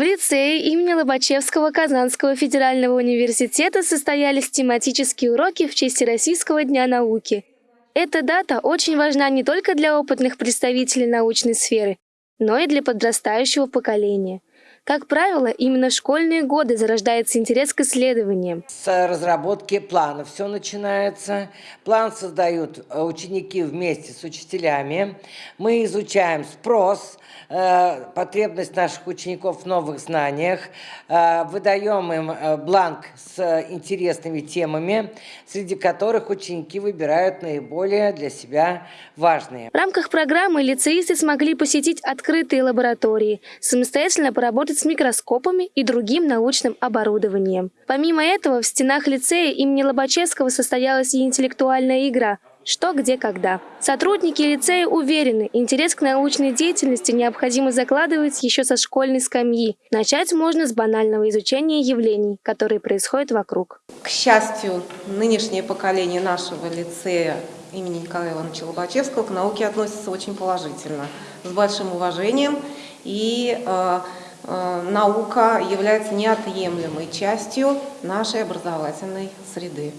В лицее имени Лобачевского Казанского федерального университета состоялись тематические уроки в честь Российского дня науки. Эта дата очень важна не только для опытных представителей научной сферы, но и для подрастающего поколения – как правило, именно в школьные годы зарождается интерес к исследованиям. С разработки плана все начинается. План создают э, ученики вместе с учителями. Мы изучаем спрос, э, потребность наших учеников в новых знаниях, э, выдаем им бланк с интересными темами, среди которых ученики выбирают наиболее для себя важные. В рамках программы лицеисты смогли посетить открытые лаборатории, самостоятельно поработать работать с микроскопами и другим научным оборудованием. Помимо этого, в стенах лицея имени Лобачевского состоялась и интеллектуальная игра «Что, где, когда». Сотрудники лицея уверены, интерес к научной деятельности необходимо закладывать еще со школьной скамьи. Начать можно с банального изучения явлений, которые происходят вокруг. К счастью, нынешнее поколение нашего лицея имени Николая Ивановича Лобачевского к науке относится очень положительно, с большим уважением и э, наука является неотъемлемой частью нашей образовательной среды.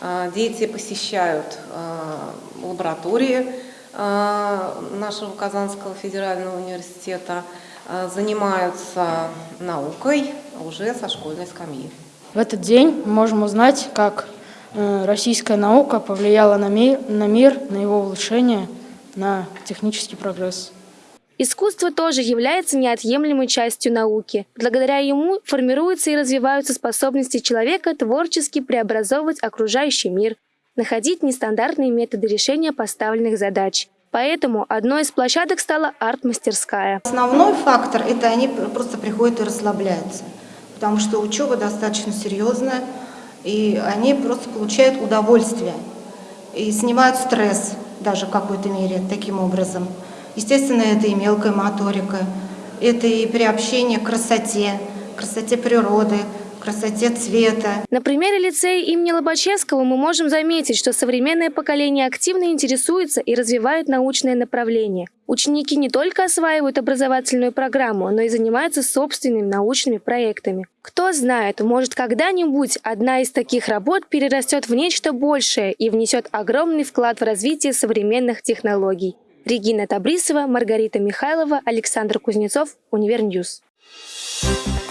Э, дети посещают э, лаборатории нашего Казанского федерального университета, занимаются наукой уже со школьной скамьи. В этот день мы можем узнать, как российская наука повлияла на мир, на, мир, на его улучшение, на технический прогресс. Искусство тоже является неотъемлемой частью науки. Благодаря ему формируются и развиваются способности человека творчески преобразовывать окружающий мир, находить нестандартные методы решения поставленных задач. Поэтому одной из площадок стала арт-мастерская. Основной фактор – это они просто приходят и расслабляются, потому что учеба достаточно серьезная, и они просто получают удовольствие и снимают стресс даже в какой-то мере таким образом. Естественно, это и мелкая моторика, это и приобщение к красоте, красоте природы, красоте цвета. На примере лицея имени Лобачевского мы можем заметить, что современное поколение активно интересуется и развивает научное направление. Ученики не только осваивают образовательную программу, но и занимаются собственными научными проектами. Кто знает, может когда-нибудь одна из таких работ перерастет в нечто большее и внесет огромный вклад в развитие современных технологий. Регина Табрисова, Маргарита Михайлова, Александр Кузнецов, Универньюз. Thank you